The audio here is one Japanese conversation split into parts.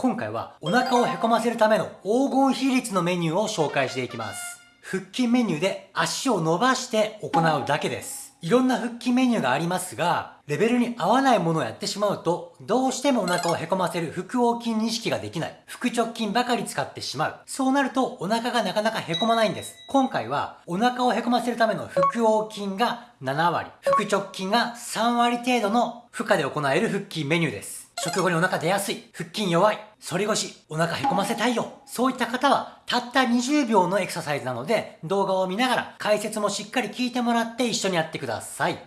今回はお腹をへこませるための黄金比率のメニューを紹介していきます。腹筋メニューで足を伸ばして行うだけです。いろんな腹筋メニューがありますが、レベルに合わないものをやってしまうと、どうしてもお腹をへこませる腹横筋認識ができない。腹直筋ばかり使ってしまう。そうなるとお腹がなかなかへこまないんです。今回はお腹をへこませるための腹横筋が7割、腹直筋が3割程度の負荷で行える腹筋メニューです。食後にお腹出やすい、腹筋弱い、反り腰、お腹へこませたいよ。そういった方は、たった20秒のエクササイズなので、動画を見ながら解説もしっかり聞いてもらって一緒にやってください。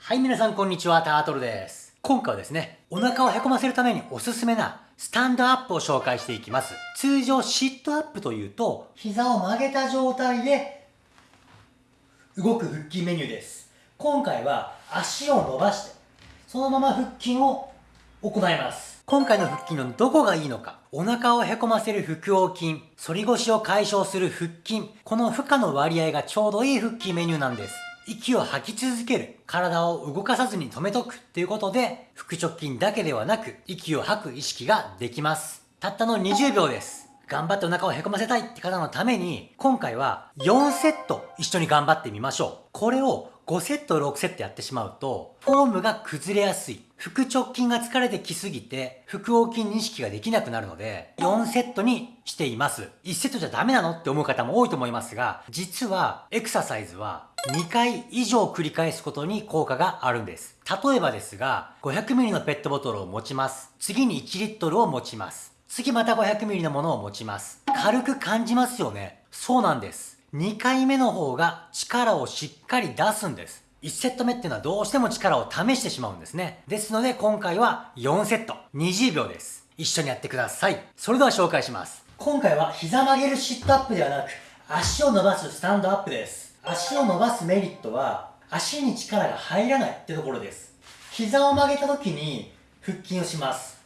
はい、皆さんこんにちは、タートルです。今回はですね、お腹をへこませるためにおすすめなスタンドアップを紹介していきます。通常シットアップというと、膝を曲げた状態で動く腹筋メニューです。今回は足を伸ばして、そのまま腹筋を行います。今回の腹筋のどこがいいのか、お腹をへこませる腹横筋、反り腰を解消する腹筋、この負荷の割合がちょうどいい腹筋メニューなんです。息を吐き続ける。体を動かさずに止めとくっていうことで、腹直筋だけではなく、息を吐く意識ができます。たったの20秒です。頑張ってお腹をへこませたいって方のために、今回は4セット一緒に頑張ってみましょう。これを5セット、6セットやってしまうと、フォームが崩れやすい。腹直筋が疲れてきすぎて、腹横筋認識ができなくなるので、4セットにしています。1セットじゃダメなのって思う方も多いと思いますが、実はエクササイズは2回以上繰り返すことに効果があるんです。例えばですが、500ml のペットボトルを持ちます。次に1リットルを持ちます。次また 500ml のものを持ちます。軽く感じますよね。そうなんです。2回目の方が力をしっかり出すんです。1セット目っていうのはどうしても力を試してしまうんですね。ですので今回は4セット、20秒です。一緒にやってください。それでは紹介します。今回は膝曲げるシットアップではなく、足を伸ばすスタンドアップです。足を伸ばすメリットは足に力が入らないってところです膝を曲げた時に腹筋をします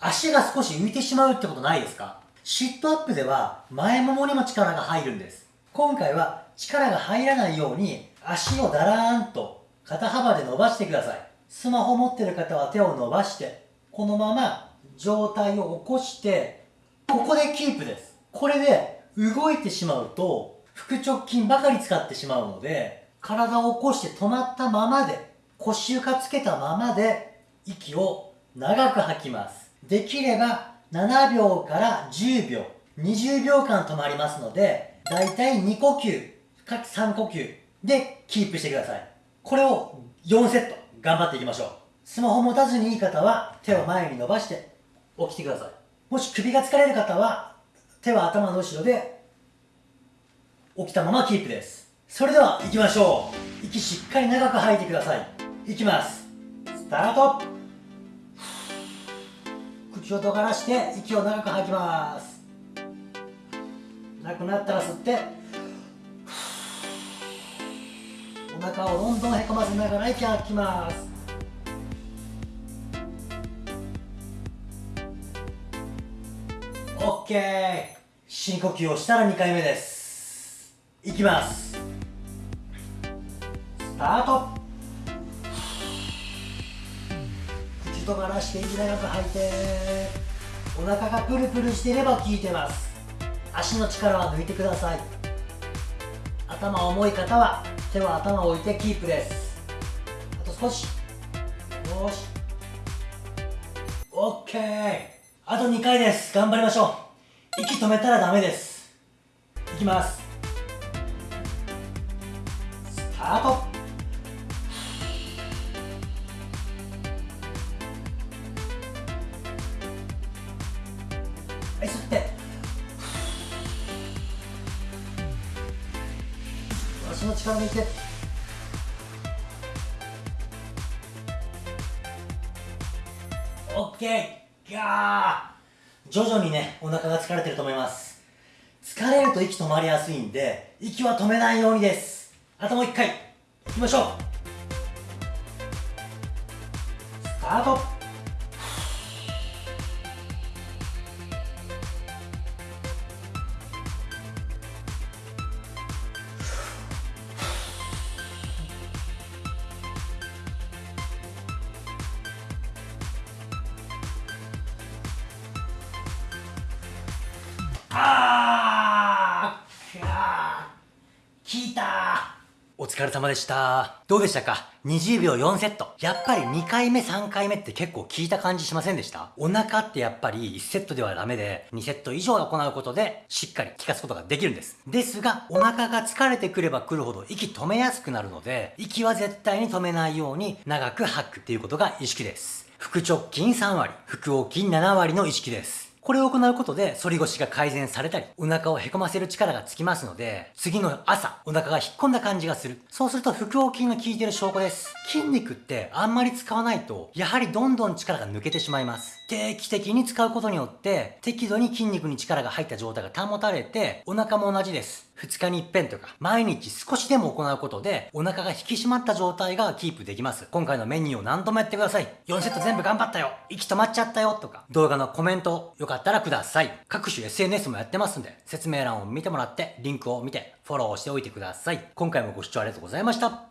足が少し浮いてしまうってことないですか？シットアップでは前ももにも力が入るんです。今回は力が入らないように足をだらーんと肩幅で伸ばしてください。スマホ持ってる方は手を伸ばしてこのまま状態を起こしてここでキープです。これで動いてしまうと腹直筋ばかり使ってしまうので体を起こして止まったままで腰床つけたままで息を長く吐きます。できれば7秒から10秒20秒間止まりますのでだいたい2呼吸か3呼吸でキープしてください。これを4セット頑張っていきましょう。スマホ持たずにいい方は手を前に伸ばして起きてください。もし首が疲れる方は手は頭の後ろで起きたままキープです。それでは行きましょう。息しっかり長く吐いてください。いきます。スタート。口を尖らして息を長く吐きます。なくなったら吸ってお腹をどんどんへこませながら息を吐きます。オッケー。深呼吸をしたら2回目です。いきます。スタート。口とがらして息長く吐いて。お腹がプルプルしていれば効いてます。足の力は抜いてください。頭重い方は手は頭を置いてキープですあと少し。よし。OK あと2回です。頑張りましょう。息止めたらダメです。いきます。スタート。はい吸って足の力抜いてオッケーガー徐々にねお腹が疲れてると思います。疲れると息止まりやすいんで息は止めないようにです。あともう一回。いきましょう。スタート。効いたお疲れ様でした。どうでしたか ?20 秒4セット。やっぱり2回目3回目って結構効いた感じしませんでした？お腹ってやっぱり1セットではダメで2セット以上行うことでしっかり効かすことができるんです。ですが、お腹が疲れてくればくるほど息止めやすくなるので、息は絶対に止めないように長く吐くっていうことが意識です。腹直筋3割、腹横筋7割の意識です。これを行うことで反り腰が改善されたり、お腹をへこませる力がつきますので、次の朝、お腹が引っ込んだ感じがする。そうすると腹横筋が効いてる証拠です。筋肉ってあんまり使わないと、やはりどんどん力が抜けてしまいます。定期的に使うことによって、適度に筋肉に力が入った状態が保たれて、お腹も同じです。2日に一遍とか、毎日少しでも行うことで、お腹が引き締まった状態がキープできます。今回のメニューを何度もやってください。4セット全部頑張ったよ息止まっちゃったよとか、動画のコメントよかったらください。各種 SNS もやってますんで、説明欄を見てもらって、リンクを見て、フォローしておいてください。今回もご視聴ありがとうございました。